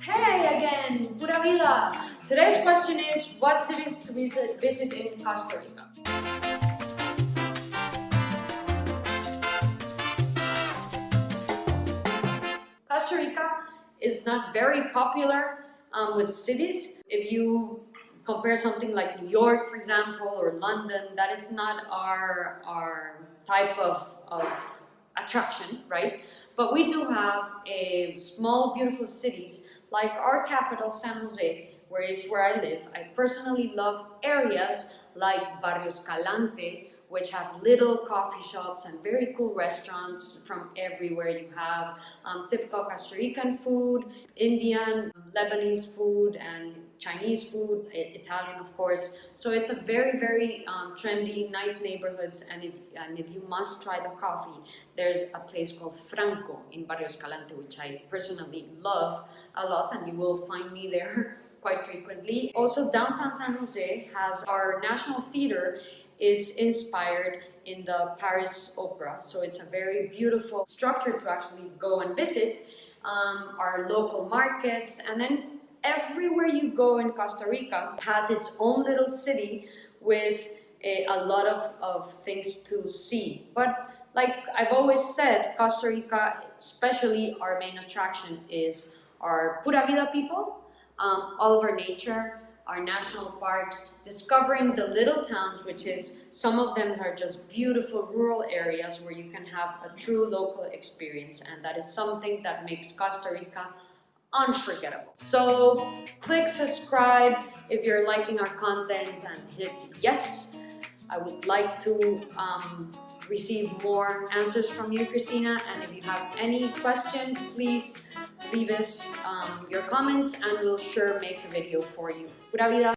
Hey again, Pura Vida! Today's question is, what cities to visit, visit in Costa Rica? Costa Rica is not very popular um, with cities. If you compare something like New York, for example, or London, that is not our, our type of, of attraction, right? But we do have a small, beautiful cities like our capital, San Jose, where is where I live. I personally love areas like Barrio Escalante, which have little coffee shops and very cool restaurants from everywhere. You have um, typical Costa Rican food, Indian, Lebanese food, and Chinese food, Italian of course. So it's a very, very um, trendy, nice neighborhoods and if, and if you must try the coffee, there's a place called Franco in Barrio Escalante, which I personally love a lot and you will find me there quite frequently. Also downtown San Jose has our National Theater is inspired in the Paris Opera. So it's a very beautiful structure to actually go and visit. Um, our local markets and then everywhere you go in Costa Rica has its own little city with a, a lot of, of things to see. But like I've always said, Costa Rica, especially our main attraction is our Pura Vida people, um, all of our nature, our national parks, discovering the little towns, which is, some of them are just beautiful rural areas where you can have a true local experience. And that is something that makes Costa Rica unforgettable. So click subscribe if you're liking our content and hit yes. I would like to um, receive more answers from you, Christina. And if you have any question, please leave us um, your comments and we'll sure make a video for you. Pura vida!